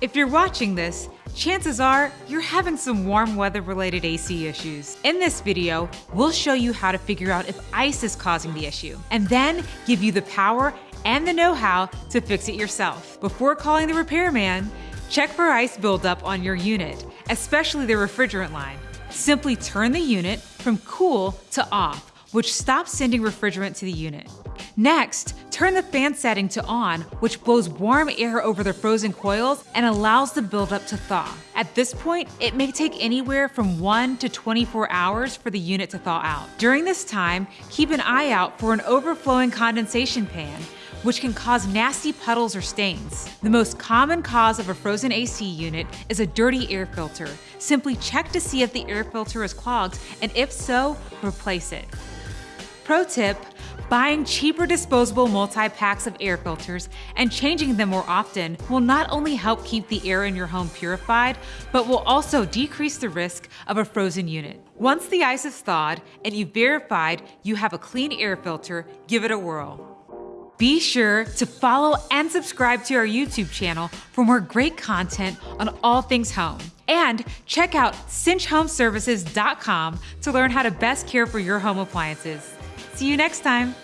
If you're watching this, chances are you're having some warm weather related AC issues. In this video, we'll show you how to figure out if ice is causing the issue, and then give you the power and the know-how to fix it yourself. Before calling the repairman, check for ice buildup on your unit, especially the refrigerant line. Simply turn the unit from cool to off, which stops sending refrigerant to the unit. Next, turn the fan setting to on, which blows warm air over the frozen coils and allows the buildup to thaw. At this point, it may take anywhere from 1 to 24 hours for the unit to thaw out. During this time, keep an eye out for an overflowing condensation pan, which can cause nasty puddles or stains. The most common cause of a frozen AC unit is a dirty air filter. Simply check to see if the air filter is clogged, and if so, replace it. Pro tip, Buying cheaper disposable multi-packs of air filters and changing them more often will not only help keep the air in your home purified, but will also decrease the risk of a frozen unit. Once the ice is thawed and you've verified you have a clean air filter, give it a whirl. Be sure to follow and subscribe to our YouTube channel for more great content on all things home. And check out cinchhomeservices.com to learn how to best care for your home appliances. See you next time.